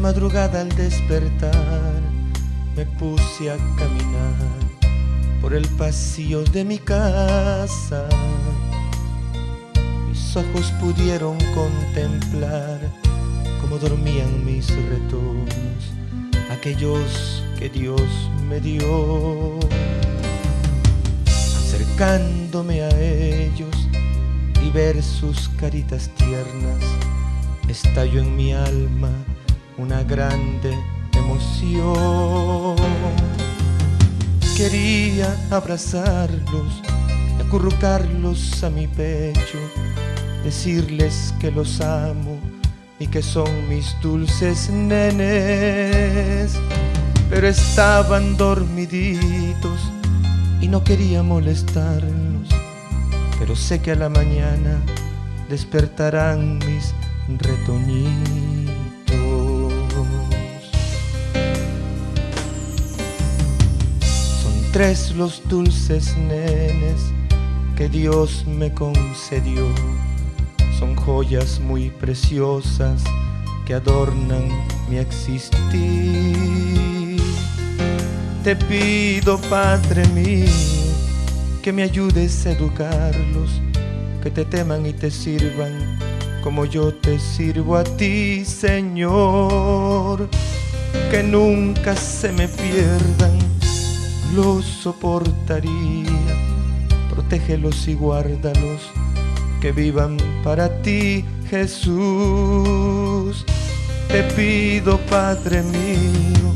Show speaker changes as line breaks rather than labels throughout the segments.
madrugada al despertar me puse a caminar por el pasillo de mi casa. Mis ojos pudieron contemplar cómo dormían mis retornos, aquellos que Dios me dio. Acercándome a ellos y ver sus caritas tiernas, estalló en mi alma grande emoción. Quería abrazarlos, acurrucarlos a mi pecho, decirles que los amo y que son mis dulces nenes. Pero estaban dormiditos y no quería molestarlos. Pero sé que a la mañana despertarán mis retoñitos. Tres los dulces nenes que Dios me concedió. Son joyas muy preciosas que adornan mi existir. Te pido, Padre mío, que me ayudes a educarlos, que te teman y te sirvan como yo te sirvo a ti, Señor. Que nunca se me pierdan los soportaría. Protégelos y guárdalos, que vivan para ti, Jesús. Te pido, Padre mío,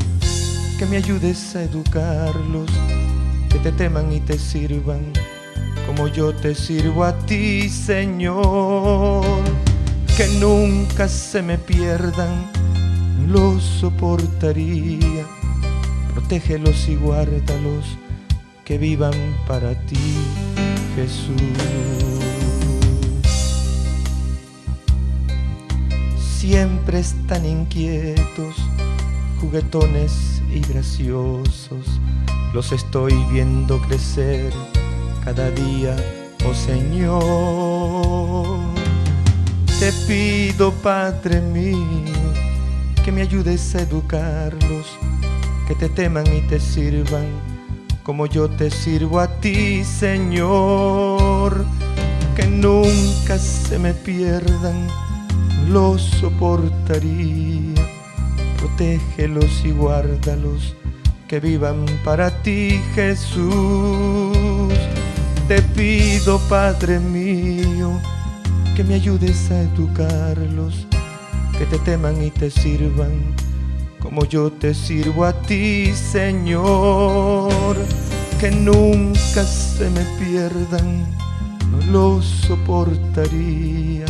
que me ayudes a educarlos, que te teman y te sirvan, como yo te sirvo a ti, Señor. Que nunca se me pierdan, los soportaría protégelos y guárdalos, que vivan para ti, Jesús. Siempre están inquietos, juguetones y graciosos, los estoy viendo crecer cada día, oh Señor. Te pido, Padre mío, que me ayudes a educarlos, que te teman y te sirvan, como yo te sirvo a ti, Señor. Que nunca se me pierdan, los soportaría. Protégelos y guárdalos, que vivan para ti, Jesús. Te pido, Padre mío, que me ayudes a educarlos, que te teman y te sirvan como yo te sirvo a ti, Señor, que nunca se me pierdan, no los soportaría.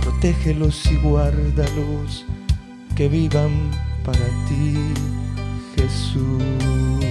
Protégelos y guárdalos, que vivan para ti, Jesús.